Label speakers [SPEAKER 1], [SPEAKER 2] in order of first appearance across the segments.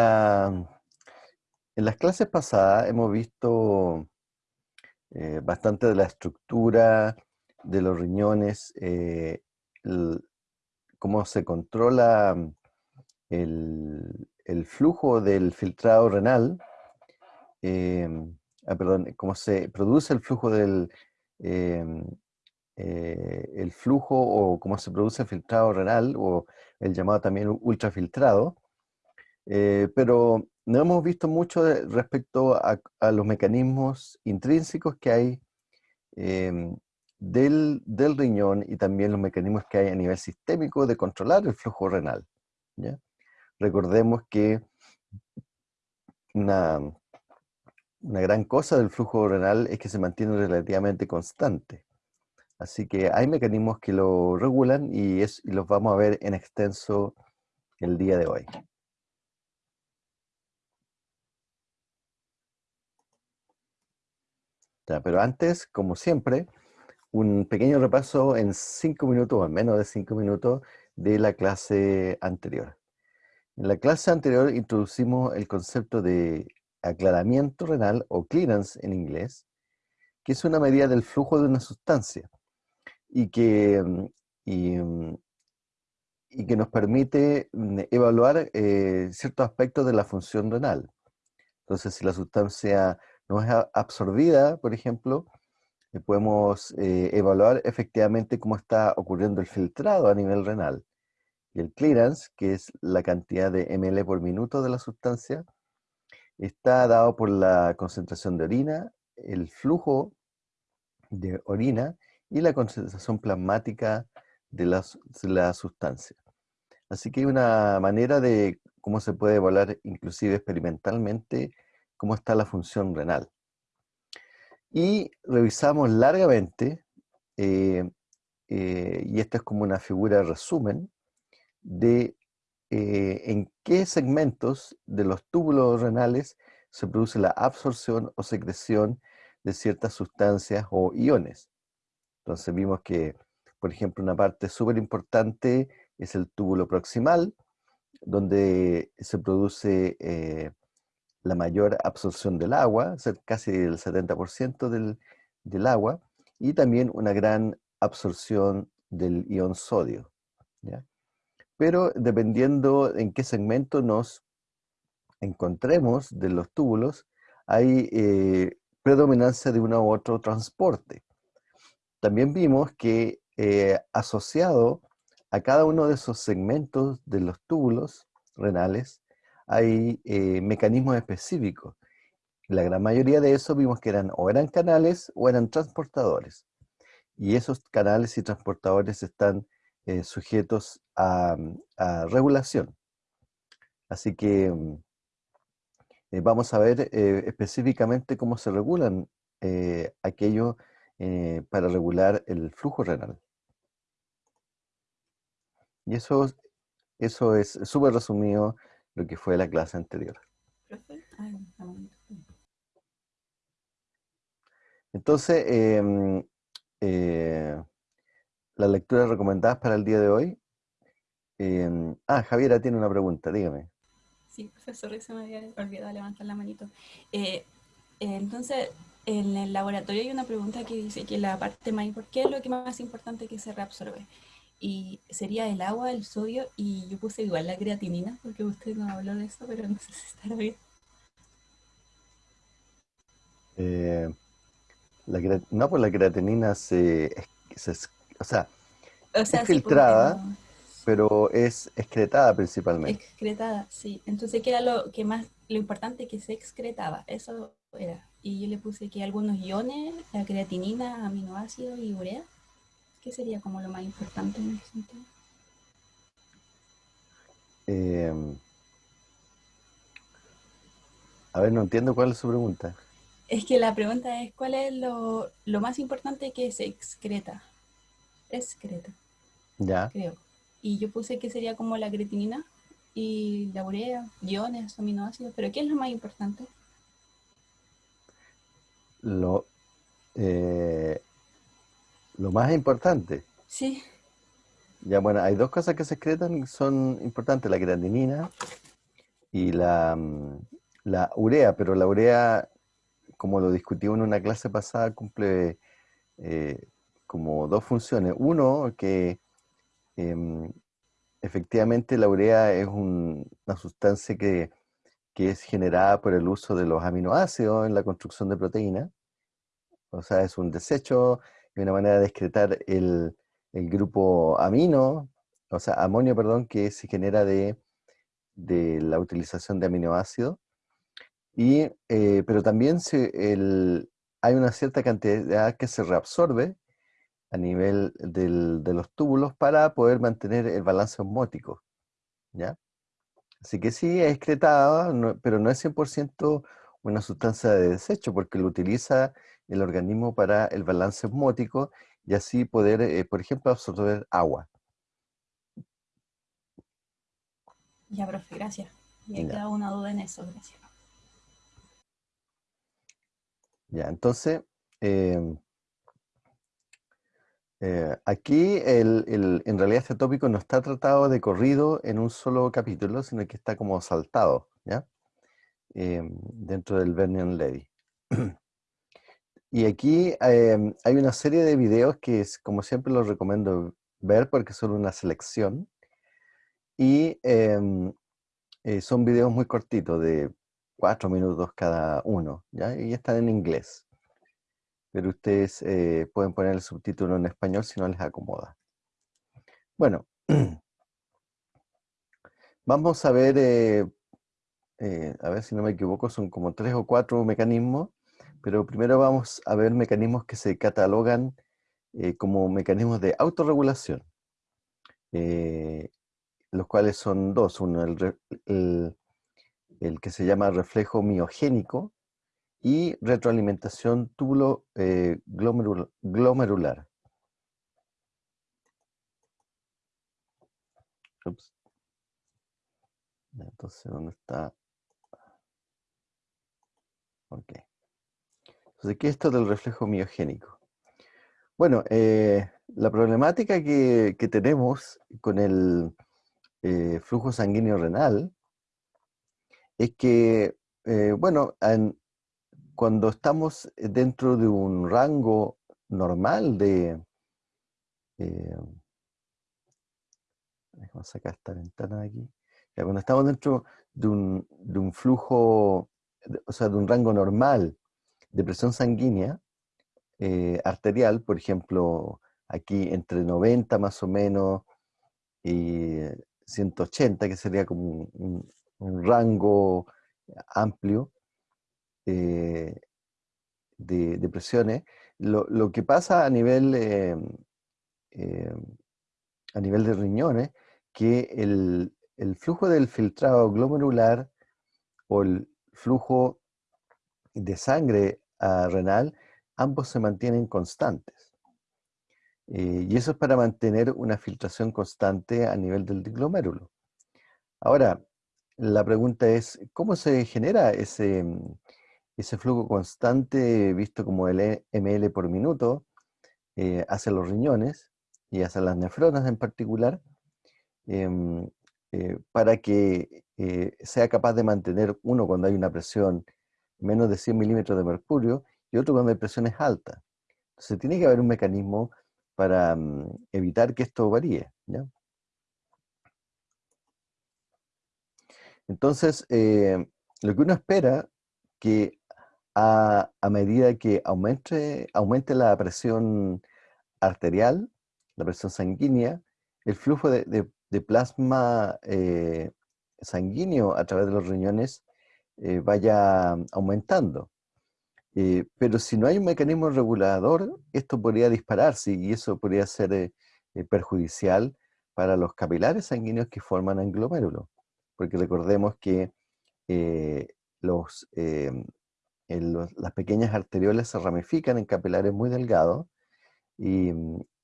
[SPEAKER 1] en, la, en las clases pasadas hemos visto eh, bastante de la estructura de los riñones, eh, cómo se controla el, el, flujo del filtrado renal, em, ah, perdón, cómo se produce el flujo del eh, el flujo o cómo se produce el filtrado renal o el llamado también ultrafiltrado, eh, pero no hemos visto mucho respecto a, los mecanismos intrínsecos que hay em, del, riñón y también los mecanismos que hay a nivel sistémico de controlar el flujo renal. Recordemos que una, gran cosa del flujo renal es que se mantiene relativamente constante. Así que hay mecanismos que lo regulan y, los vamos a ver en extenso el día de hoy. Pero antes, como siempre, un pequeño repaso en cinco minutos o en menos de cinco minutos de la clase anterior. En la clase anterior introducimos el concepto de aclaramiento renal o clearance en inglés, que es una medida del flujo de una sustancia y que, y, que nos permite mm, evaluar eh, ciertos aspectos de la función renal. Entonces, si la sustancia no es absorbida, por ejemplo, eh, podemos eh, evaluar efectivamente cómo está ocurriendo el filtrado a nivel renal. Y el clearance, que es la cantidad de ml por minuto de la sustancia, está dado por la concentración de orina, el flujo de orina y la concentración plasmática de la, sustancia. Así que hay una manera de cómo se puede evaluar inclusive experimentalmente cómo está la función renal. Y revisamos largamente, eh, eh, y esta es como una figura de resumen, de eh, en qué segmentos de los túbulos renales se produce la absorción o secreción de ciertas sustancias o iones. Entonces vimos que, por ejemplo, una parte súper importante es el túbulo proximal, donde se produce la mayor absorción del agua, casi el 70% del, del, agua, y también una gran absorción del ion sodio. Pero dependiendo en qué segmento nos encontremos de los túbulos, hay eh, predominancia de uno u otro transporte también vimos que eh, asociado a cada uno de esos segmentos de los túbulos renales hay eh, mecanismos específicos. La gran mayoría de esos vimos que eran o eran canales o eran transportadores. Y esos canales y transportadores están eh, sujetos a, regulación. Así que mm, vamos a ver específicamente cómo se regulan aquellos eh, para regular el flujo renal. Y eso, eso es súper resumido lo que fue la clase anterior. Entonces, em, eh, las lecturas recomendadas para el día de hoy. Em, ah, Javiera tiene una pregunta, dígame.
[SPEAKER 2] Sí, profesor, se me había olvidado levantar la manito. Eh, entonces, en el laboratorio hay una pregunta que dice que la parte más importante, ¿qué es lo que más importante que se reabsorbe? Y sería el agua, el sodio, y yo puse igual la creatinina, porque usted no habló de eso, pero no sé si estará bien.
[SPEAKER 1] Eh, no, pues la creatinina se, o sea, es filtrada, pero es excretada principalmente.
[SPEAKER 2] Excretada, sí. Entonces, ¿qué era lo que más, lo importante que se excretaba? Eso era y yo le puse que algunos iones, la creatinina, aminoácidos y urea, ¿qué sería como lo más importante en ese sentido?
[SPEAKER 1] Em, a ver, no entiendo cuál es su pregunta.
[SPEAKER 2] Es que la pregunta es, ¿cuál es lo, más importante que se excreta? Excreta.
[SPEAKER 1] Ya.
[SPEAKER 2] Creo. Y yo puse que sería como la creatinina y la urea, iones, aminoácidos, pero ¿qué es lo más importante?
[SPEAKER 1] lo, eh, lo más importante.
[SPEAKER 2] Sí.
[SPEAKER 1] Ya, bueno, hay dos cosas que se excretan son importantes, la creatinina y la, mm, la urea, pero la urea, como lo discutimos en una clase pasada, cumple eh, como dos funciones. Uno, que em, efectivamente la urea es una sustancia que, que, es generada por el uso de los aminoácidos en la construcción de proteínas. O sea, es un desecho y una manera de excretar el, el grupo amino, o sea, amonio, perdón, que se genera de, de la utilización de aminoácidos. Y, eh, pero también el, hay una cierta cantidad que se reabsorbe a nivel del, de los túbulos para poder mantener el balance osmótico. ¿ya? Así que sí, es excretada, pero no es 100% una sustancia de desecho, porque lo utiliza el organismo para el balance osmótico y así poder, eh, por ejemplo, absorber agua.
[SPEAKER 2] Ya, profe, gracias. Y he quedado una duda en eso, gracias.
[SPEAKER 1] Ya, entonces, em, eh, aquí el, en realidad este tópico no está tratado de corrido en un solo capítulo, sino que está como saltado, ¿ya? Em, dentro del Vernion Levy. Y aquí em, hay una serie de videos que, es, como siempre, los recomiendo ver porque son una selección. Y em, eh, son videos muy cortitos, de cuatro minutos cada uno, ¿ya? Y están en inglés. Pero ustedes eh, pueden poner el subtítulo en español si no les acomoda. Bueno, vamos a ver, eh, a ver si no me equivoco, son como tres o cuatro mecanismos pero primero vamos a ver mecanismos que se catalogan eh, como mecanismos de autorregulación, eh, los cuales son dos, uno el, que se llama reflejo miogénico y retroalimentación túbulo eh, glomerular. Entonces, ¿dónde está? Ok. Entonces, ¿qué es esto del reflejo miogénico? Bueno, eh, la problemática que, tenemos con el eh, flujo sanguíneo renal es que, eh, bueno, cuando estamos dentro de un rango normal de... a sacar esta ventana de aquí. cuando estamos dentro de un, de un flujo, o sea, de un rango normal de presión sanguínea eh, arterial, por ejemplo, aquí entre 90 más o menos y 180, que sería como un, rango amplio eh, de, presiones, lo, que pasa a nivel, eh, a nivel de riñones, que el, el flujo del filtrado glomerular o el flujo de sangre a renal, ambos se mantienen constantes. Eh, y eso es para mantener una filtración constante a nivel del glomérulo. Ahora, la pregunta es, ¿cómo se genera ese, ese flujo constante visto como el ml por minuto eh, hacia los riñones y hacia las nefronas en particular, em, eh, para que sea capaz de mantener uno cuando hay una presión menos de 100 milímetros de mercurio, y otro cuando hay presiones altas. Entonces tiene que haber un mecanismo para mm, evitar que esto varíe. Entonces, eh, lo que uno espera que a, medida que aumente, aumente la presión arterial, la presión sanguínea, el flujo de, plasma eh, sanguíneo a través de los riñones eh, vaya aumentando. Eh, pero si no hay un mecanismo regulador, esto podría dispararse y eso podría ser eh, perjudicial para los capilares sanguíneos que forman el glomérulo. Porque recordemos que los, las pequeñas arteriolas se ramifican en capilares muy delgados y,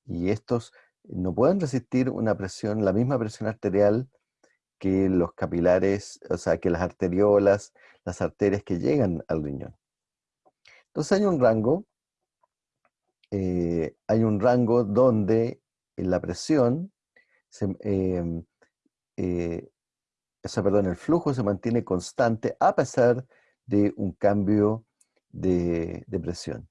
[SPEAKER 1] y estos no pueden resistir una presión, la misma presión arterial que los capilares, o sea, que las arteriolas, las arterias que llegan al riñón. Entonces hay un rango, eh, hay un rango donde la presión em, eh, perdón, el flujo se mantiene constante a pesar de un cambio de, presión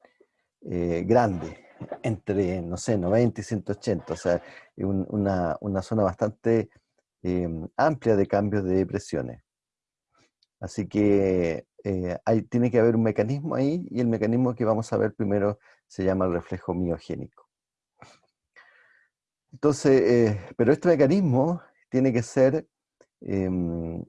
[SPEAKER 1] eh, grande, entre, no sé, 90 y 180, o sea, una, una zona bastante em, amplia de cambios de presiones. Así que eh, tiene que haber un mecanismo ahí y el mecanismo que vamos a ver primero se llama el reflejo miogénico. Entonces, eh, pero este mecanismo tiene que ser em,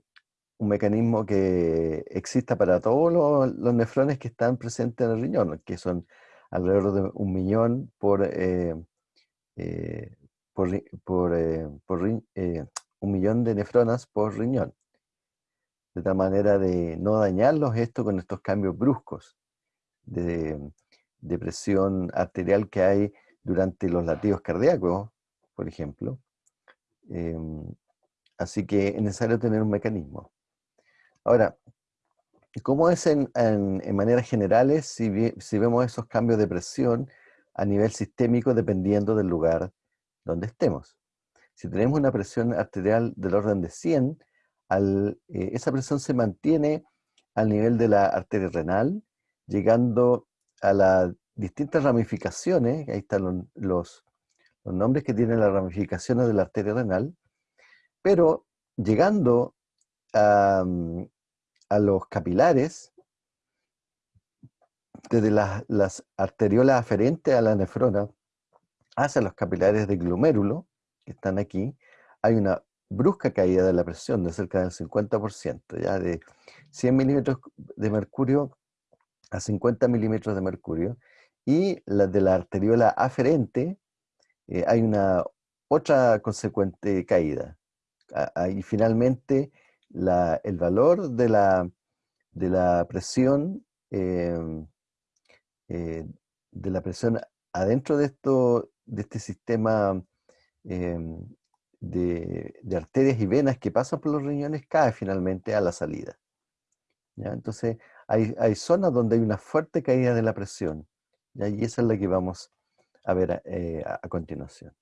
[SPEAKER 1] un mecanismo que exista para todos los, nefrones que están presentes en el riñón, que son alrededor de un millón por, eh, por, por un millón de nefronas por riñón de tal manera de no dañarlos esto con estos cambios bruscos de, presión arterial que hay durante los latidos cardíacos, por ejemplo. Em, así que es necesario tener un mecanismo. Ahora, ¿cómo es en, maneras generales si, si vemos esos cambios de presión a nivel sistémico dependiendo del lugar donde estemos? Si tenemos una presión arterial del orden de 100, eh, esa presión se mantiene al nivel de la arteria renal, llegando a las distintas ramificaciones, ahí están los, nombres que tienen las ramificaciones de la arteria renal, pero llegando a, mm, los capilares, desde las, las, arteriolas aferentes a la nefrona hacia los capilares de glomérulo, que están aquí, hay una brusca caída de la presión de cerca del 50%, ya de 100 milímetros de mercurio a 50 milímetros de mercurio, y la de la arteriola aferente eh, hay una otra consecuente caída. Y finalmente el valor de la, de la presión em, eh, de la presión adentro de, esto, de este sistema em, de, arterias y venas que pasan por los riñones cae finalmente a la salida. Entonces, hay, zonas donde hay una fuerte caída de la presión, y esa es la que vamos a ver eh, a, continuación.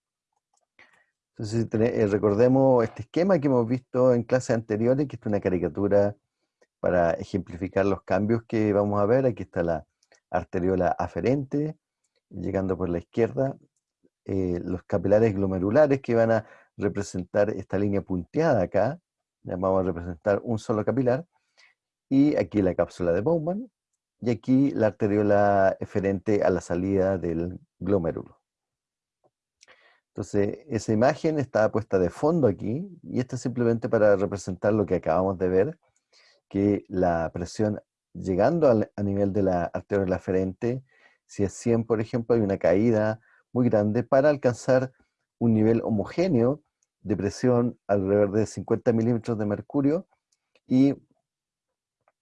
[SPEAKER 1] Entonces, eh, recordemos este esquema que hemos visto en clases anteriores, que es una caricatura para ejemplificar los cambios que vamos a ver. Aquí está la arteriola aferente, llegando por la izquierda, eh, los capilares glomerulares que van a representar esta línea punteada acá, vamos a representar un solo capilar, y aquí la cápsula de Bowman, y aquí la arteriola eferente a la salida del glomérulo. Entonces, esa imagen está puesta de fondo aquí, y esto es simplemente para representar lo que acabamos de ver, que la presión llegando a nivel de la arteriola eferente, si es 100, por ejemplo, hay una caída muy grande para alcanzar un nivel homogéneo de presión alrededor de 50 milímetros de mercurio y,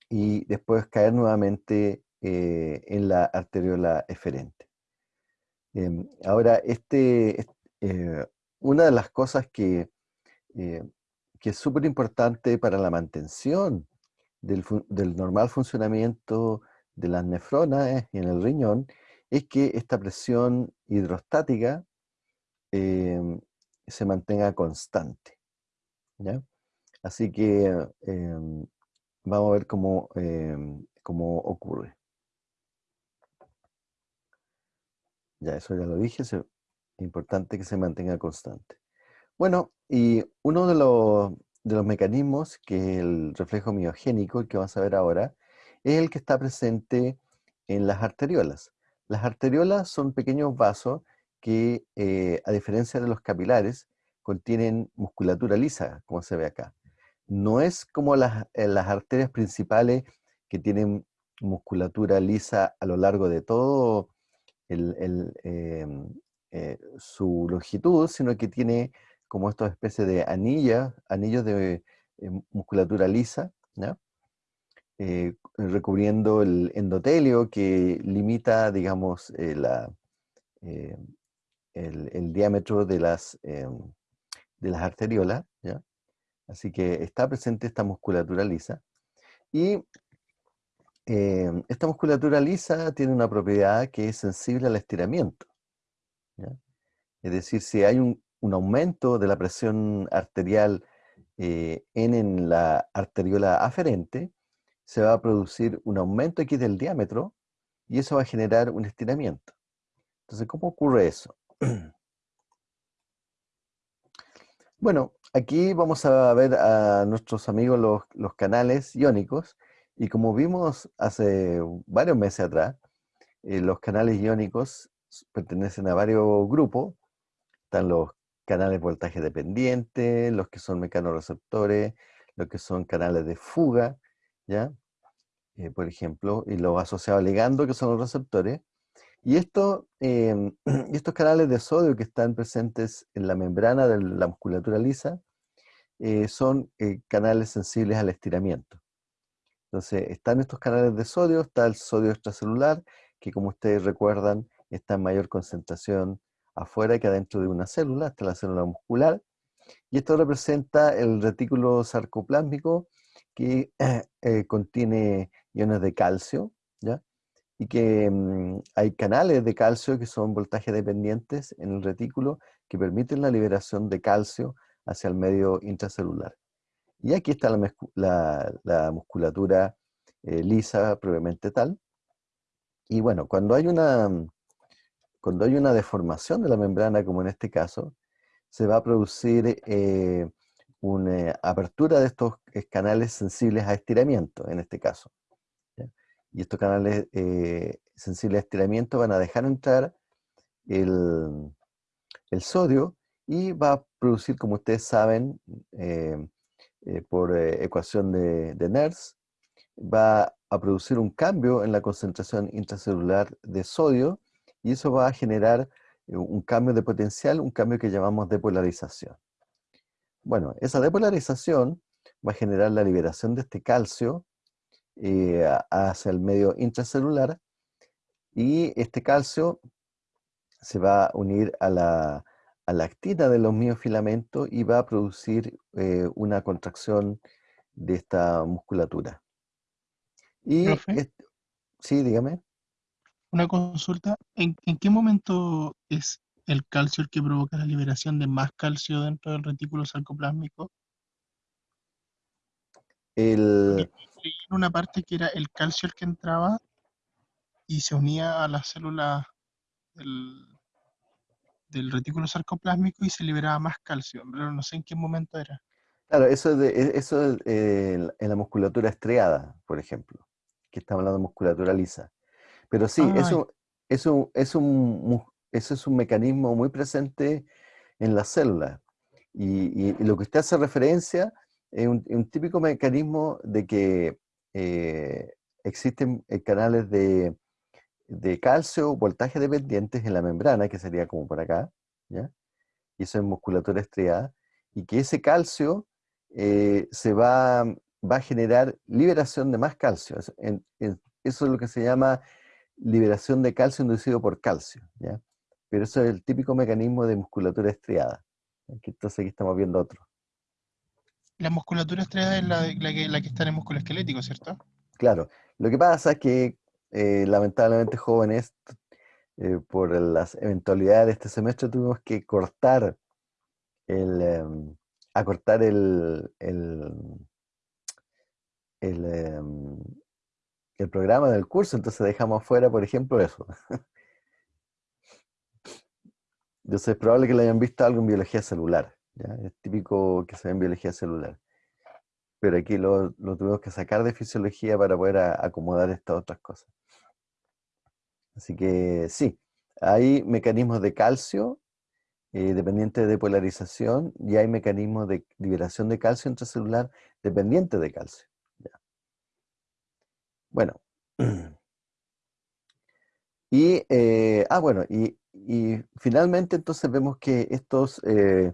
[SPEAKER 1] y después caer nuevamente eh, en la arteriola eferente. Em, ahora, este, eh, una de las cosas que, eh, que es súper importante para la mantención del, del, normal funcionamiento de las nefronas en el riñón es que esta presión hidrostática em, se mantenga constante. Así que em, vamos a ver cómo, em, cómo, ocurre. Ya, eso ya lo dije, es importante que se mantenga constante. Bueno, y uno de los, de los mecanismos, que es el reflejo miogénico, el que vamos a ver ahora, es el que está presente en las arteriolas. Las arteriolas son pequeños vasos que, eh, a diferencia de los capilares, contienen musculatura lisa, como se ve acá. No es como las, eh, las arterias principales que tienen musculatura lisa a lo largo de todo em, eh, su longitud, sino que tiene como esta especie de anillas, anillos de musculatura lisa, recubriendo el endotelio que limita, digamos, la, el, diámetro de las, de las arteriolas, ¿ya? Así que está presente esta musculatura lisa. Y esta musculatura lisa tiene una propiedad que es sensible al estiramiento. Es decir, si hay un, un aumento de la presión arterial eh, en, la arteriola aferente, se va a producir un aumento aquí del diámetro y eso va a generar un estiramiento. Entonces, ¿cómo ocurre eso? Bueno, aquí vamos a ver a nuestros amigos los, canales iónicos y como vimos hace varios meses atrás, eh, los canales iónicos pertenecen a varios grupos. Están los canales voltaje dependiente, los que son mecanorreceptores, los que son canales de fuga, Eh, por ejemplo, y los asociados ligando, que son los receptores. Y esto, em, estos canales de sodio que están presentes en la membrana de la musculatura lisa eh, son canales sensibles al estiramiento. Entonces, están estos canales de sodio, está el sodio extracelular, que como ustedes recuerdan, está en mayor concentración afuera que adentro de una célula, está la célula muscular. Y esto representa el retículo sarcoplásmico que eh, contiene iones de calcio, ¿ya? y que mm, hay canales de calcio que son voltaje dependientes en el retículo que permiten la liberación de calcio hacia el medio intracelular. Y aquí está la, musculatura eh, lisa, previamente tal. Y bueno, cuando hay, una, cuando hay una deformación de la membrana, como en este caso, se va a producir eh, una apertura de estos canales sensibles a estiramiento, en este caso. Y estos canales eh, sensibles a estiramiento van a dejar entrar el, sodio y va a producir, como ustedes saben, eh, por eh, ecuación de, de NERS, va a producir un cambio en la concentración intracelular de sodio y eso va a generar eh, un cambio de potencial, un cambio que llamamos depolarización. Bueno, esa depolarización va a generar la liberación de este calcio hacia el medio intracelular y este calcio se va a unir a la, a la actina de los miofilamentos y va a producir eh, una contracción de esta musculatura. Y sí, dígame.
[SPEAKER 3] Una consulta, ¿En, qué momento es el calcio el que provoca la liberación de más calcio dentro del retículo sarcoplásmico?
[SPEAKER 1] El...
[SPEAKER 3] En una parte que era el calcio el que entraba y se unía a las células del, del retículo sarcoplásmico y se liberaba más calcio, pero no sé en qué momento era.
[SPEAKER 1] Claro, eso es, de, e, eso eh, en la musculatura estriada, por ejemplo, que estamos hablando de musculatura lisa. Pero sí, eso, eso, es un, eso es un mecanismo muy presente en las células. Y, lo que usted hace referencia es un, típico mecanismo de que eh, existen eh, canales de, de calcio, voltaje dependientes en la membrana, que sería como por acá, ¿ya? y eso es musculatura estriada, y que ese calcio eh, se va, va, a generar liberación de más calcio. Eso, es lo que se llama liberación de calcio inducido por calcio. ¿ya? Pero eso es el típico mecanismo de musculatura estriada. Entonces aquí estamos viendo otro.
[SPEAKER 3] La musculatura estriada es la, que, la que está en el músculo esquelético, ¿cierto?
[SPEAKER 1] Claro. Lo que pasa es que eh, lamentablemente jóvenes, eh, por las eventualidades de este semestre, tuvimos que cortar el, em, acortar el, el, em, el, programa del curso, entonces dejamos fuera, por ejemplo, eso. Entonces es probable que le hayan visto algo en biología celular. Es típico que se ve en biología celular. Pero aquí lo, lo tuvimos que sacar de fisiología para poder acomodar estas otras cosas. Así que sí, hay mecanismos de calcio eh, dependientes de polarización y hay mecanismos de liberación de calcio intracelular dependientes de calcio. Bueno. Y, eh, ah, bueno, y, finalmente entonces vemos que estos, eh,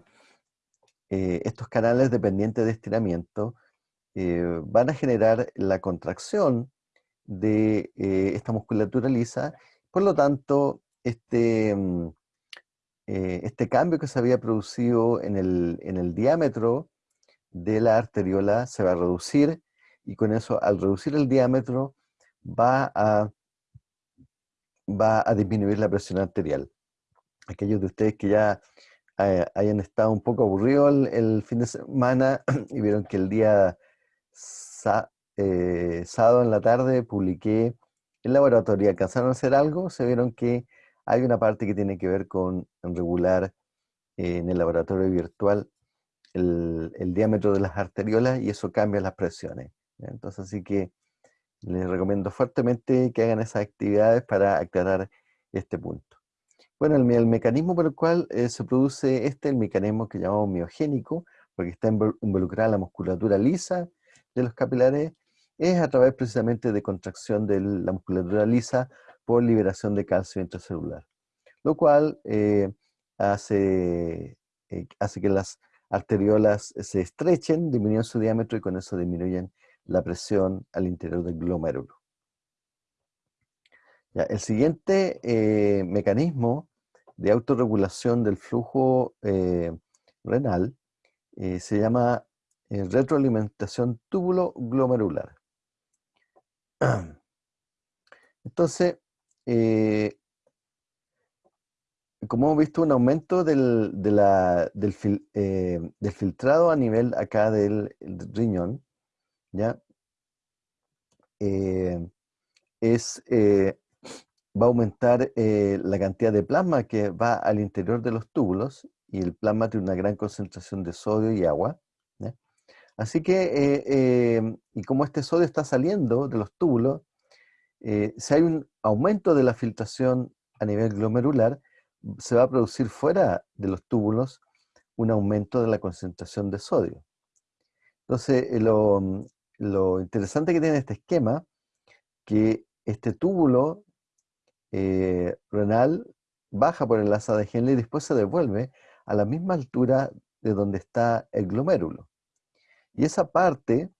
[SPEAKER 1] estos canales dependientes de estiramiento van a generar la contracción de esta musculatura lisa. Por lo tanto, este, mm, eh, este cambio que se había producido en el, diámetro de la arteriola se va a reducir y con eso, al reducir el diámetro, va a, va a disminuir la presión arterial. Aquellos de ustedes que ya eh, hayan estado un poco aburridos el, fin de semana y vieron que el día eh, sábado en la tarde publiqué el laboratorio, alcanzaron a hacer algo, se vieron que hay una parte que tiene que ver con regular eh, en el laboratorio virtual el, diámetro de las arteriolas y eso cambia las presiones. Entonces, así que les recomiendo fuertemente que hagan esas actividades para aclarar este punto. Bueno, el, mecanismo por el cual eh, se produce este, el mecanismo que llamamos miogénico, porque está involucrada la musculatura lisa de los capilares, es a través precisamente de contracción de la musculatura lisa por liberación de calcio intracelular, lo cual eh, hace, eh, hace que las arteriolas se estrechen, disminuyen su diámetro y con eso disminuyen la presión al interior del glomérulo. el siguiente mecanismo de autorregulación del flujo eh, renal eh, se llama eh, retroalimentación túbulo glomerular. Entonces, como hemos visto, un aumento del, del, filtrado a nivel acá del, riñón, ¿ya? es va a aumentar eh, la cantidad de plasma que va al interior de los túbulos y el plasma tiene una gran concentración de sodio y agua. Así que, eh, y como este sodio está saliendo de los túbulos, eh, si hay un aumento de la filtración a nivel glomerular, se va a producir fuera de los túbulos un aumento de la concentración de sodio. Entonces, lo, lo interesante que tiene este esquema, que este túbulo eh, renal baja por el asa de Henle y después se devuelve a la misma altura de donde está el glomérulo. Y esa parte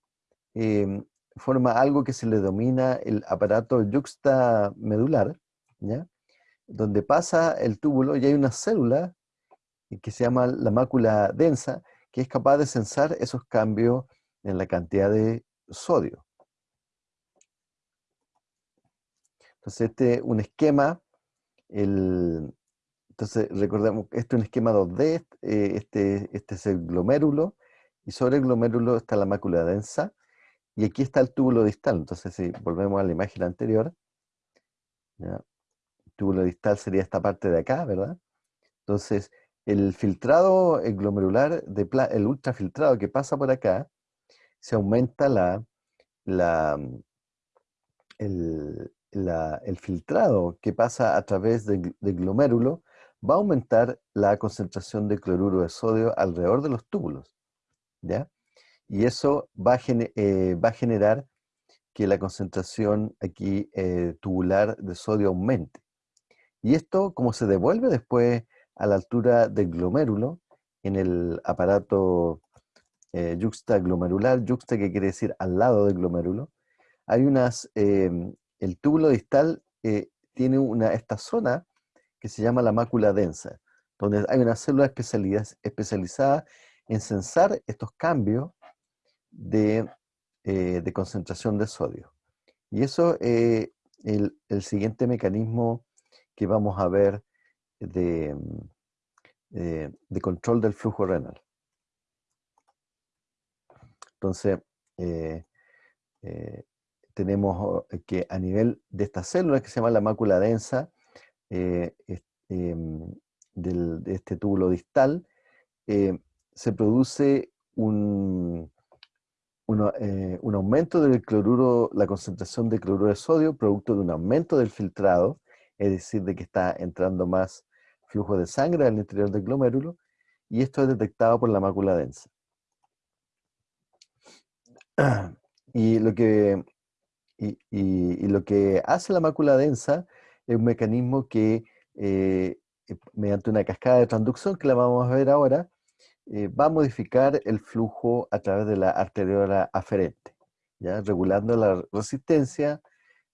[SPEAKER 1] em, forma algo que se le domina el aparato yuxtamedular, ¿ya? donde pasa el túbulo y hay una célula que se llama la mácula densa, que es capaz de sensar esos cambios en la cantidad de sodio. Entonces, este es un esquema, entonces recordemos, este es un esquema 2D, eh, este, este es el glomérulo, y sobre el glomérulo está la mácula densa, y aquí está el túbulo distal. Entonces, si volvemos a la imagen anterior, el túbulo distal sería esta parte de acá, ¿verdad? Entonces, el filtrado el glomerular, de el ultrafiltrado que pasa por acá, se aumenta la, la, el, el filtrado que pasa a través del, glomérulo va a aumentar la concentración de cloruro de sodio alrededor de los túbulos. ¿ya? Y eso va a, eh, va a generar que la concentración aquí eh, tubular de sodio aumente. Y esto, como se devuelve después a la altura del glomérulo, en el aparato eh, yuxtaglomerular, yuxta que quiere decir al lado del glomérulo, hay unas em, el túbulo distal eh, tiene una, esta zona que se llama la mácula densa, donde hay una célula especializada en sensar estos cambios de, eh, concentración de sodio. Y eso es el, siguiente mecanismo que vamos a ver de, eh, de control del flujo renal. Entonces, tenemos eh, que a nivel de estas células que se llama la mácula densa, eh, em, de este túbulo distal, eh, se produce un, un, aumento del cloruro, la concentración de cloruro de sodio, producto de un aumento del filtrado, es decir, de que está entrando más flujo de sangre al interior del glomérulo, y esto es detectado por la mácula densa. Y lo que y, lo que hace la mácula densa es un mecanismo que, eh, eh, mediante una cascada de transducción, que la vamos a ver ahora, eh, va a modificar el flujo a través de la arteriola aferente, ¿ya? regulando la resistencia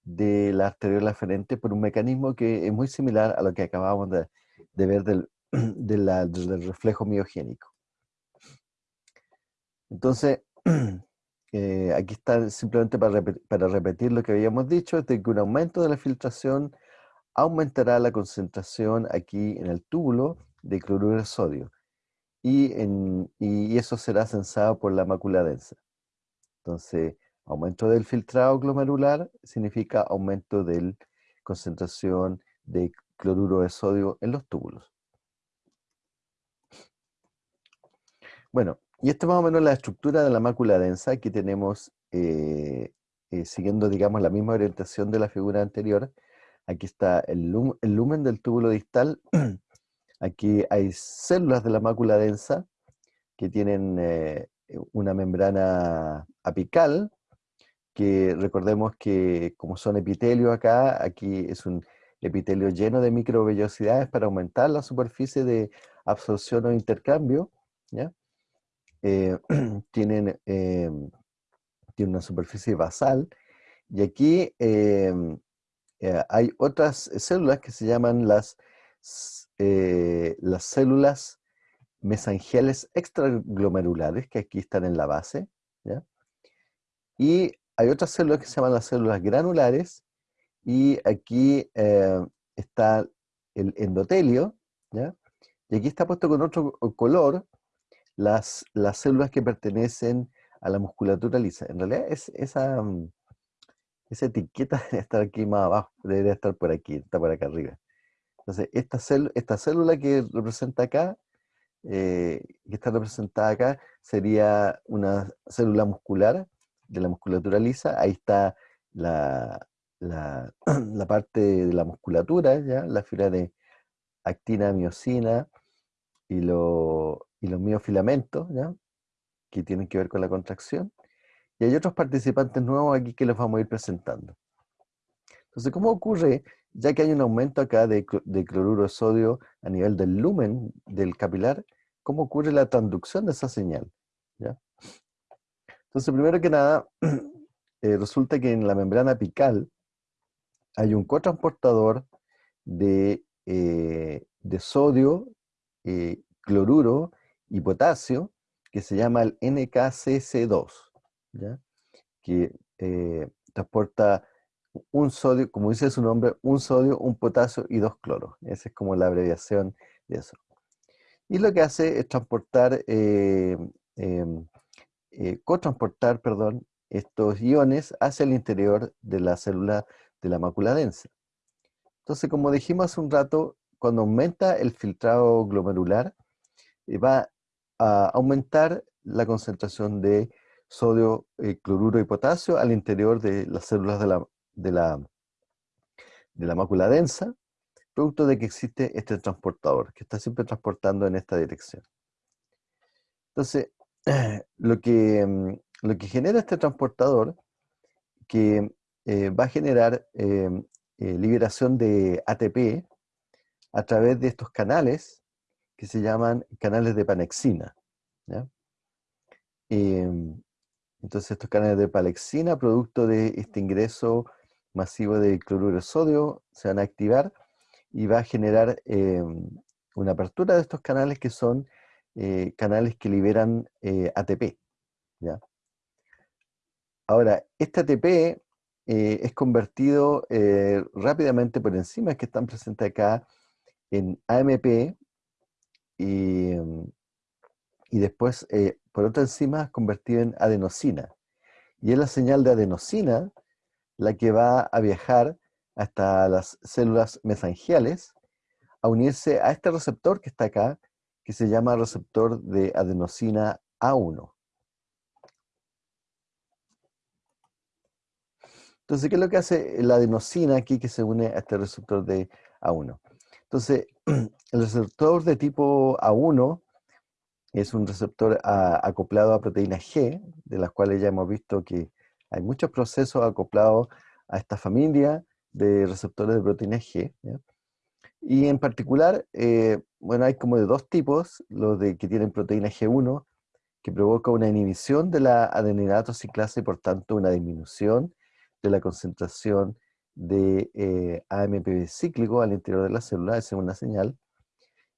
[SPEAKER 1] de la arteriola aferente por un mecanismo que es muy similar a lo que acabamos de, ver del, del reflejo miogénico. Entonces, Aquí está simplemente para repetir, lo que habíamos dicho, es de que un aumento de la filtración aumentará la concentración aquí en el túbulo de cloruro de sodio. y, y eso será sensado por la mácula densa. Entonces, aumento del filtrado glomerular significa aumento de la concentración de cloruro de sodio en los túbulos. Bueno, y esta es más o menos la estructura de la mácula densa. Aquí tenemos, eh, eh, siguiendo, digamos, la misma orientación de la figura anterior, aquí está el, lumen del túbulo distal, aquí hay células de la mácula densa que tienen eh, una membrana apical, que recordemos que como son epitelio acá, aquí es un epitelio lleno de microvellosidades para aumentar la superficie de absorción o intercambio, ¿ya? Eh, tienen, eh, una superficie basal. Y aquí em, eh, hay otras células que se llaman las, las células mesangiales extraglomerulares que aquí están en la base y hay otras células que se llaman las células granulares. Y aquí está el endotelio y aquí está puesto con otro color las, las células que pertenecen a la musculatura lisa. En realidad es, esa, mm, esa etiqueta debe estar aquí más abajo, debería estar por aquí, está por acá arriba. Entonces, esta, esta célula que representa acá, eh, que está representada acá, sería una célula muscular de la musculatura lisa. Ahí está la, la, la parte de la musculatura, ¿ya? la fibra de actina, miocina y, lo, y los miofilamentos, ¿ya? que tienen que ver con la contracción. Y hay otros participantes nuevos aquí que los vamos a ir presentando. Entonces, ¿cómo ocurre, ya que hay un aumento acá de, cloruro de sodio a nivel del lumen del capilar, cómo ocurre la transducción de esa señal? ¿ya? Entonces, primero que nada, eh, resulta que en la membrana apical hay un cotransportador de, eh, de sodio, eh, cloruro y potasio, que se llama el NKCC2, ¿ya? que eh, transporta un sodio, como dice su nombre, un sodio, un potasio y dos cloros. Esa es como la abreviación de eso. Y lo que hace es transportar, eh, em, eh, cotransportar, perdón, estos iones hacia el interior de la célula de la mácula densa. Entonces, como dijimos hace un rato, cuando aumenta el filtrado glomerular, va a aumentar la concentración de sodio, eh, cloruro y potasio al interior de las células de la, de la, de la mácula densa, producto de que existe este transportador, que está siempre transportando en esta dirección. Entonces, lo que, mm, lo que genera este transportador, que eh, va a generar eh, liberación de ATP a través de estos canales que se llaman canales de panexina. Em, entonces estos canales de panexina, producto de este ingreso masivo de cloruro de sodio, se van a activar y va a generar em, una apertura de estos canales que son eh, canales que liberan eh, ATP. Ahora, este ATP eh, es convertido rápidamente por enzimas que están presentes acá en AMP, Mm, y, después eh, por otra enzima convertido en adenosina. Y es la señal de adenosina la que va a viajar hasta las células mesangiales a unirse a este receptor que está acá, que se llama receptor de adenosina A1. Entonces, ¿qué es lo que hace la adenosina aquí que se une a este receptor de A1? Entonces, el receptor de tipo A1 es un receptor acoplado a proteína G, de las cuales ya hemos visto que hay muchos procesos acoplados a esta familia de receptores de proteína G. Y en particular, eh, bueno, hay como de dos tipos, los de que tienen proteína G1, que provoca una inhibición de la adeninato ciclasa y por tanto una disminución de la concentración de eh, cíclico al interior de la célula, esa es una señal,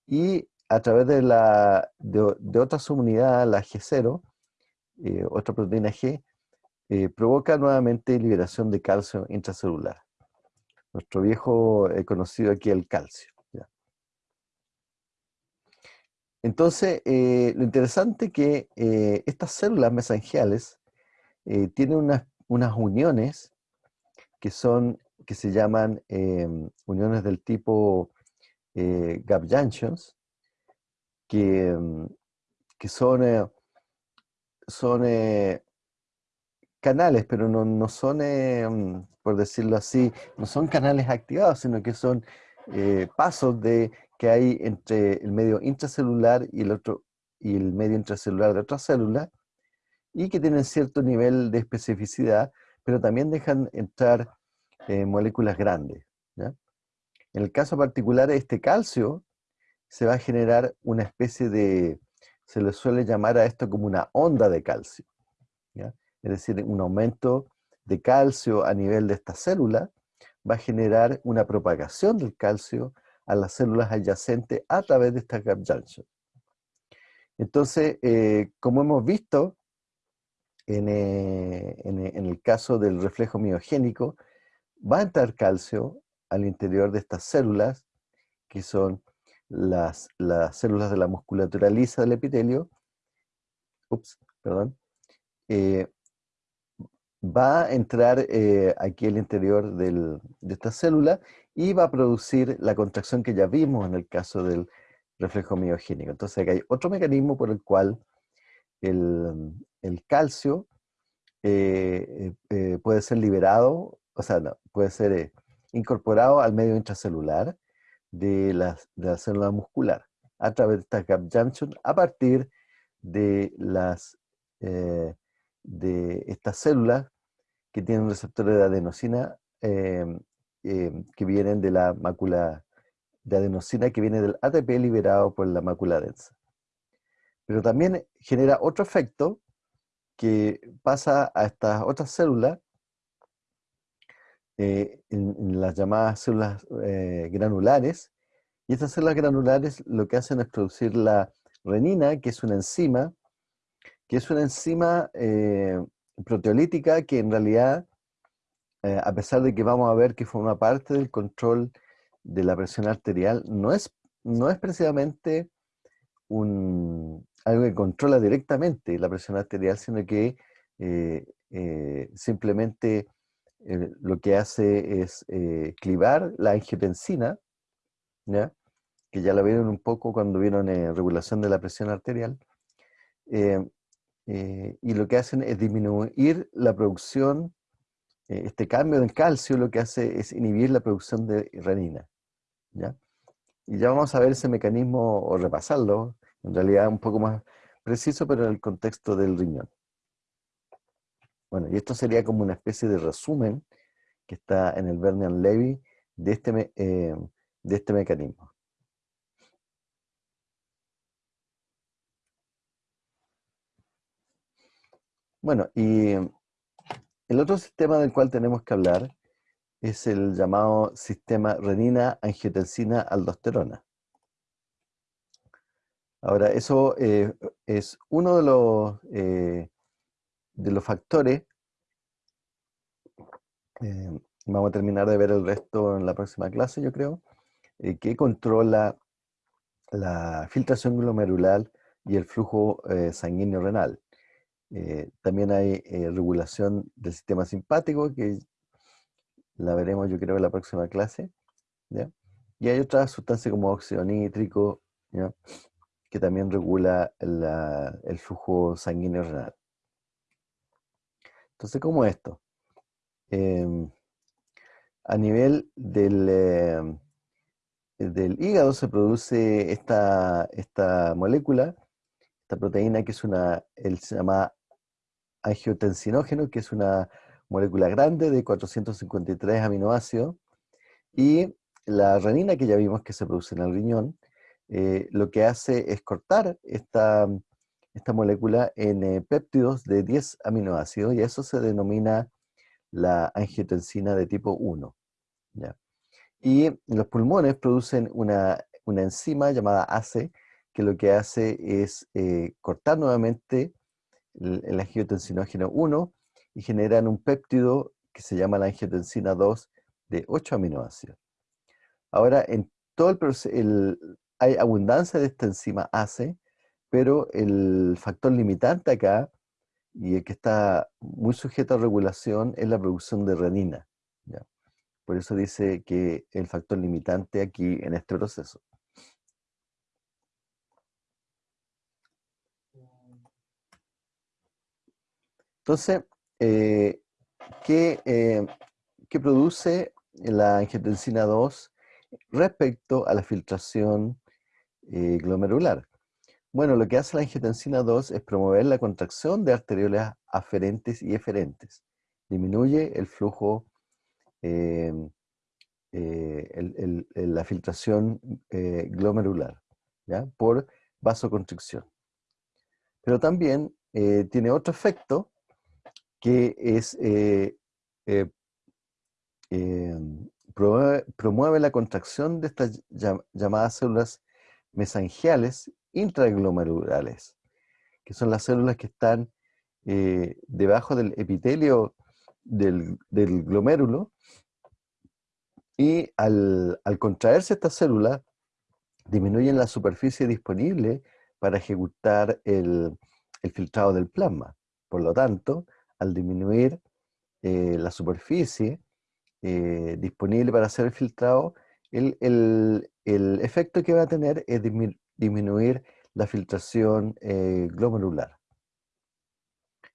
[SPEAKER 1] y a través de, la, de, otra subunidad, la G0, eh, otra proteína G, eh, provoca nuevamente liberación de calcio intracelular. Nuestro viejo conocido aquí el calcio. Entonces, eh, lo interesante es que eh, estas células mesangiales eh, tienen unas, unas uniones que son que se llaman em, uniones del tipo gap junctions, que, em, que son, son canales, pero no, no son, em, por decirlo así, no son canales activados, sino que son pasos de que hay entre el medio intracelular y el otro y el medio intracelular de otra célula y que tienen cierto nivel de especificidad, pero también dejan entrar eh, moléculas grandes. En el caso particular de este calcio, se va a generar una especie de, se le suele llamar a esto como una onda de calcio. Es decir, un aumento de calcio a nivel de esta célula va a generar una propagación del calcio a las células adyacentes a través de esta gap junction. Entonces, eh, como hemos visto eh, en, el caso del reflejo miogénico, va a entrar calcio al interior de estas células, que son las, las células de la musculatura lisa del epitelio, ups, perdón, eh, va a entrar aquí al interior de esta célula y va a producir la contracción que ya vimos en el caso del reflejo miogénico. Entonces hay otro mecanismo por el cual el, calcio eh, eh, eh, puede ser liberado, o sea, puede ser incorporado al medio intracelular de la, célula muscular a través de esta gap junction a partir de las de estas células que tienen receptores de adenosina eh, que vienen de la mácula de adenosina que viene del ATP liberado por la mácula densa. Pero también genera otro efecto que pasa a estas otras células, eh, en, las llamadas células eh, granulares, y estas células granulares lo que hacen es producir la renina, que es una enzima, que es una enzima proteolítica que en realidad eh, a pesar de que vamos a ver que forma parte del control de la presión arterial, no es, no es precisamente un, algo que controla directamente la presión arterial, sino que eh, eh, lo que hace es clivar la angiotensina, que ya la vieron un poco cuando vieron regulación de la presión arterial, y lo que hacen es disminuir la producción eh, este cambio del calcio lo que hace es inhibir la producción de renina. ¿ya? Y ya vamos a ver ese mecanismo o repasarlo, en realidad un poco más preciso, pero en el contexto del riñón. Bueno, y esto sería como una especie de resumen que está en el Bernian Levy de este, eh, de este mecanismo. Bueno, y el otro sistema del cual tenemos que hablar es el llamado sistema renina-angiotensina-aldosterona. Ahora, eso eh, es uno de los, eh, de los factores. Eh, vamos a terminar de ver el resto en la próxima clase, yo creo, que controla la filtración glomerular y el flujo sanguíneo renal. Eh, también hay eh, regulación del sistema simpático, que la veremos yo creo en la próxima clase. Y hay otra sustancia como óxido nítrico, que también regula el flujo sanguíneo renal. Entonces, ¿cómo esto? Em, a nivel del, em, del hígado se produce esta, esta molécula, esta proteína que es una, él se llama angiotensinógeno, que es una molécula grande de 453 aminoácidos, y la renina que ya vimos que se produce en el riñón, eh, lo que hace es cortar esta, esta molécula en eh, péptidos de 10 aminoácidos, y eso se denomina la angiotensina de tipo 1. Y los pulmones producen una, enzima llamada ACE, que lo que hace es eh, cortar nuevamente el, angiotensinógeno 1 y generan un péptido que se llama la angiotensina 2 de 8 aminoácidos. Ahora, en todo el, hay abundancia de esta enzima ACE, pero el factor limitante acá, y el que está muy sujeto a regulación, es la producción de renina. Por eso dice que el factor limitante aquí en este proceso. Entonces, eh, eh, ¿qué, produce la angiotensina 2 respecto a la filtración eh, glomerular? Bueno, lo que hace la angiotensina 2 es promover la contracción de arteriolas aferentes y eferentes. Disminuye el flujo Em, eh, la filtración eh, glomerular ¿ya? por vasoconstricción. Pero también eh, tiene otro efecto que es promueve, la contracción de estas llamadas células mesangiales intraglomerulares, que son las células que están debajo del epitelio del, glomérulo y al, contraerse esta célula, disminuyen la superficie disponible para ejecutar el, filtrado del plasma. Por lo tanto, al disminuir eh, la superficie eh, disponible para hacer el filtrado, el, efecto que va a tener es disminuir la filtración eh, glomerular.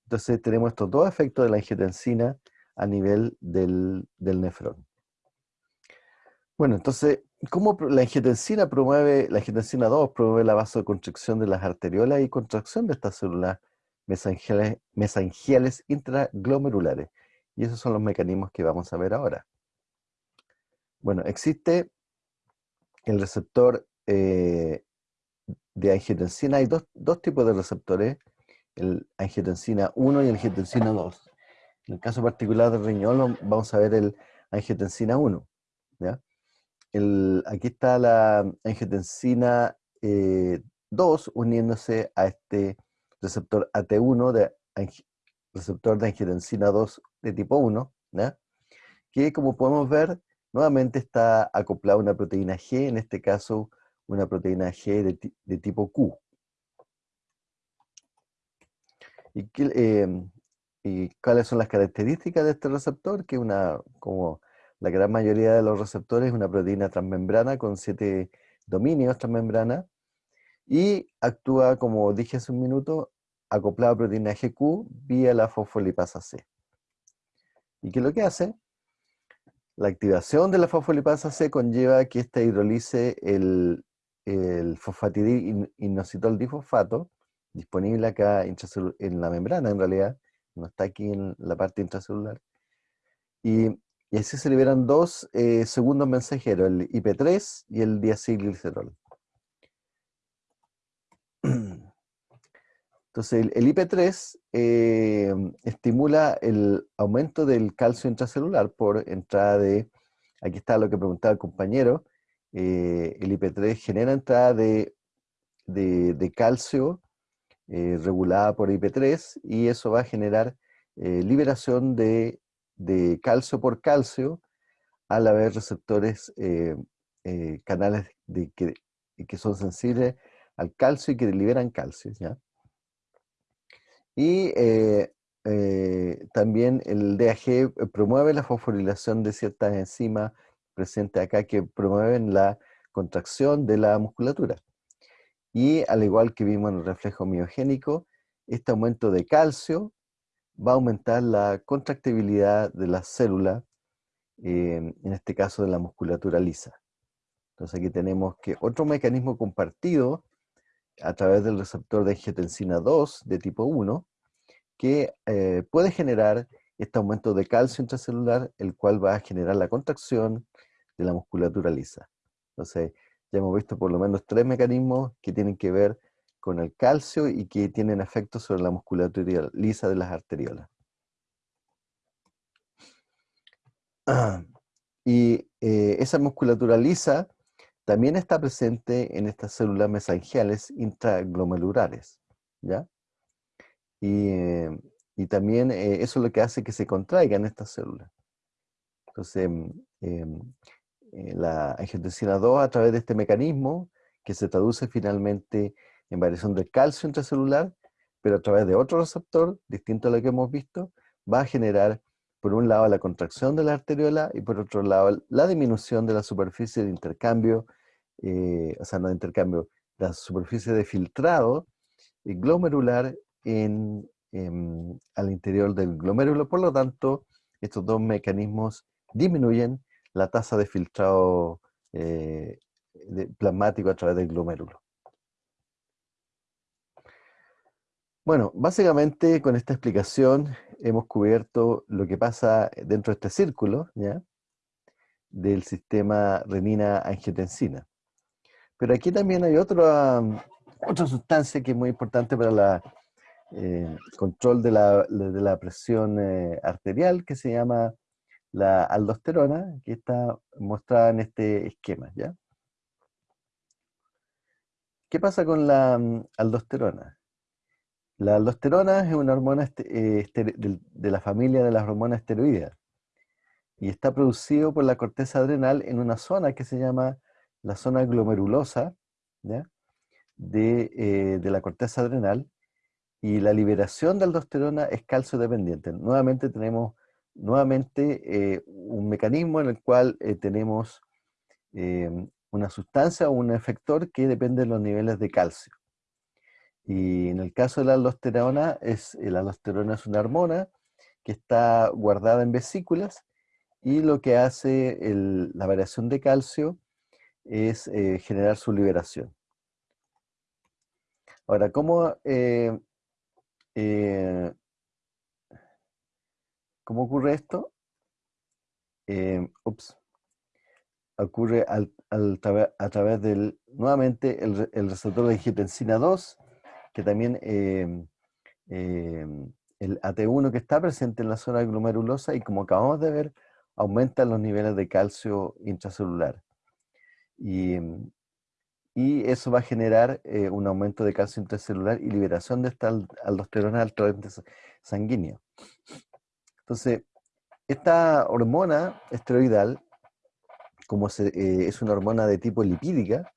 [SPEAKER 1] Entonces tenemos estos dos efectos de la angiotensina a nivel del, del nefrón. Bueno, entonces, ¿cómo la angiotensina promueve, la angiotensina 2 promueve la vasoconstricción de las arteriolas y contracción de estas células mesangiales, mesangiales intraglomerulares? Y esos son los mecanismos que vamos a ver ahora. Bueno, existe el receptor eh, de angiotensina. Hay dos, tipos de receptores, el angiotensina 1 y el angiotensina 2. En el caso particular del riñón vamos a ver el angiotensina 1. ¿ya? aquí está la angiotensina 2 eh, uniéndose a este receptor AT1, de, receptor de angiotensina 2 de tipo 1, que como podemos ver, nuevamente está acoplado a una proteína G, en este caso una proteína G de, tipo Q. ¿Y, em, ¿Y, cuáles son las características de este receptor? Que una, como la gran mayoría de los receptores es una proteína transmembrana con siete dominios transmembrana y actúa, como dije hace un minuto, acoplado a proteína GQ vía la fosfolipasa C. ¿Y qué es lo que hace? La activación de la fosfolipasa C conlleva que ésta hidrolice el, el fosfatidil difosfato, disponible acá en la membrana en realidad, no está aquí en la parte intracelular, y y así se liberan dos eh, segundos mensajeros, el IP3 y el diacilglicerol. Entonces, el, IP3 eh, estimula el aumento del calcio intracelular por entrada de, aquí está lo que preguntaba el compañero, eh, el IP3 genera entrada de, calcio regulada por IP3 y eso va a generar liberación de de calcio por calcio al haber receptores, eh, eh, canales de, que, que, son sensibles al calcio y que liberan calcio. ¿ya? Y eh, también el DAG promueve la fosforilación de ciertas enzimas presentes acá que promueven la contracción de la musculatura. Y al igual que vimos en el reflejo miogénico, este aumento de calcio va a aumentar la contractibilidad de la célula, em, en este caso de la musculatura lisa. Entonces aquí tenemos que otro mecanismo compartido a través del receptor de angiotensina 2 de tipo 1, que eh, puede generar este aumento de calcio intracelular, el cual va a generar la contracción de la musculatura lisa. Entonces, ya hemos visto por lo menos tres mecanismos que tienen que ver con el calcio y que tienen efecto sobre la musculatura lisa de las arteriolas. y eh, esa musculatura lisa también está presente en estas células mesangiales intraglomerulares, ¿ya? Y, eh, también eh, eso es lo que hace que se contraigan estas células. Entonces, em, la angiotensina 2 a través de este mecanismo que se traduce finalmente en variación de calcio intracelular, pero a través de otro receptor, distinto a lo que hemos visto, va a generar, por un lado, la contracción de la arteriola y por otro lado, la disminución de la superficie de intercambio, eh, o sea, no de intercambio, la superficie de filtrado glomerular en, al interior del glomérulo. Por lo tanto, estos dos mecanismos disminuyen la tasa de filtrado eh, plasmático a través del glomérulo. Bueno, básicamente con esta explicación hemos cubierto lo que pasa dentro de este círculo, del sistema renina-angiotensina. Pero aquí también hay otra, otra sustancia que es muy importante para el eh, control de la, presión eh, arterial, que se llama la aldosterona, que está mostrada en este esquema. ¿ya? ¿Qué pasa con la mm, aldosterona? La aldosterona es una hormona eh, de la familia de las hormonas esteroideas y está producido por la corteza adrenal en una zona que se llama la zona glomerulosa eh, De, la corteza adrenal y la liberación de aldosterona es calcio dependiente. Nuevamente tenemos nuevamente eh, un mecanismo en el cual tenemos una sustancia o un efector que depende de los niveles de calcio. Y en el caso de la aldosterona, es, la aldosterona es una hormona que está guardada en vesículas y lo que hace la variación de calcio es eh, generar su liberación. Ahora, ¿cómo, eh, eh, ¿cómo ocurre esto? ups, ocurre a través del, nuevamente, el, receptor de angiotensina 2 que también em, em, el AT1 que está presente en la zona glomerulosa y como acabamos de ver, aumenta los niveles de calcio intracelular. Y, y eso va a generar eh, un aumento de calcio intracelular y liberación de esta aldosterona al torrente sanguíneo. Entonces, esta hormona esteroidal, como eh, es una hormona de tipo lipídica,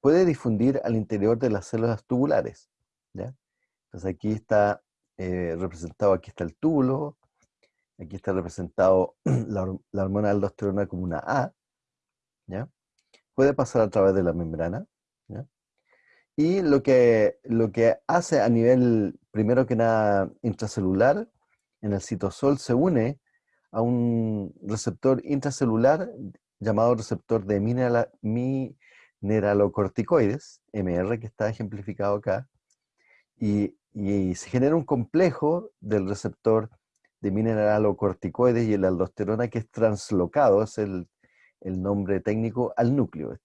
[SPEAKER 1] puede difundir al interior de las células tubulares. ¿ya? Entonces aquí está eh, representado, aquí está el túbulo, aquí está representado la, la, hormona aldosterona como una A, ¿ya? puede pasar a través de la membrana. ¿ya? Y lo que, lo que hace a nivel, primero que nada, intracelular, en el citosol se une a un receptor intracelular llamado receptor de mineral, mi, mineralocorticoides, MR, que está ejemplificado acá, y, se genera un complejo del receptor de mineralocorticoides y el aldosterona que es translocado, es el, nombre técnico, al núcleo.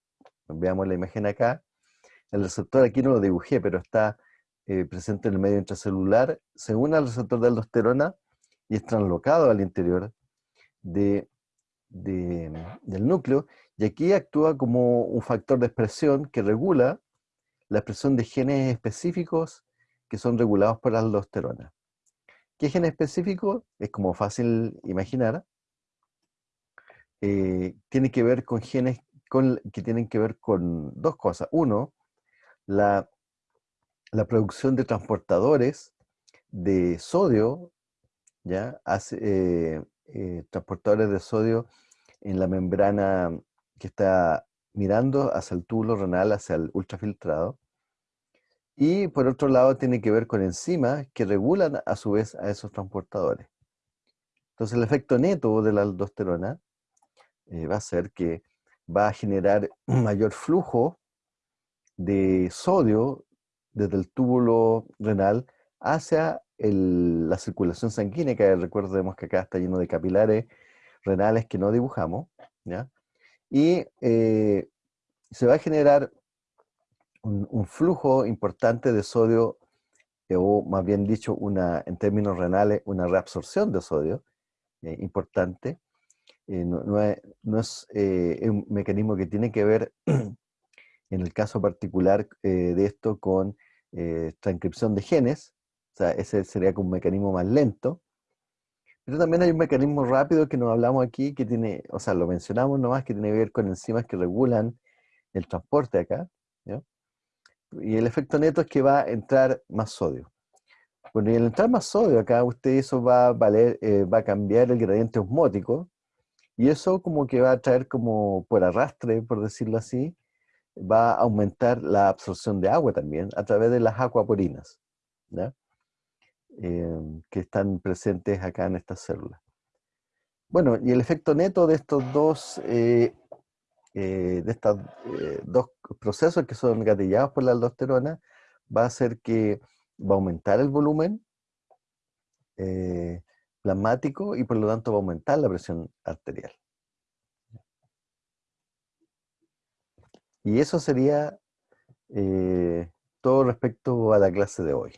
[SPEAKER 1] Veamos la imagen acá. El receptor aquí no lo dibujé, pero está eh, presente en el medio intracelular, se une al receptor de aldosterona y es translocado al interior de, del núcleo y aquí actúa como un factor de expresión que regula la expresión de genes específicos que son regulados por la aldosterona. ¿Qué gen específico? Es como fácil imaginar. Eh, tiene que ver con genes que tienen que ver con dos cosas. Uno, la, producción de transportadores de sodio, ¿ya? Hace, eh, eh, transportadores de sodio en la membrana que está mirando hacia el túbulo renal, hacia el ultrafiltrado. Y por otro lado tiene que ver con enzimas que regulan a su vez a esos transportadores. Entonces el efecto neto de la aldosterona eh, va a ser que va a generar un mayor flujo de sodio desde el túbulo renal hacia la circulación sanguínea, que recordemos que acá está lleno de capilares renales que no dibujamos, y eh, se va a generar un, flujo importante de sodio, eh, o más bien dicho, una, en términos renales, una reabsorción de sodio eh, importante. no, es, un mecanismo que tiene que ver, en el caso particular de esto, con transcripción de genes, o sea, ese sería como un mecanismo más lento, pero también hay un mecanismo rápido que nos hablamos aquí, que tiene, o sea, lo mencionamos nomás, que tiene que ver con enzimas que regulan el transporte acá, y el efecto neto es que va a entrar más sodio. Bueno, y al entrar más sodio acá, usted eso va a valer, eh, va a cambiar el gradiente osmótico, y eso como que va a traer como por arrastre, por decirlo así, va a aumentar la absorción de agua también a través de las acuaporinas, em, que están presentes acá en estas células. Bueno, y el efecto neto de estos dos, eh, eh, de estos dos procesos que son gatillados por la aldosterona va a ser que va a aumentar el volumen eh, plasmático y por lo tanto va a aumentar la presión arterial. Y eso sería eh, todo respecto a la clase de hoy.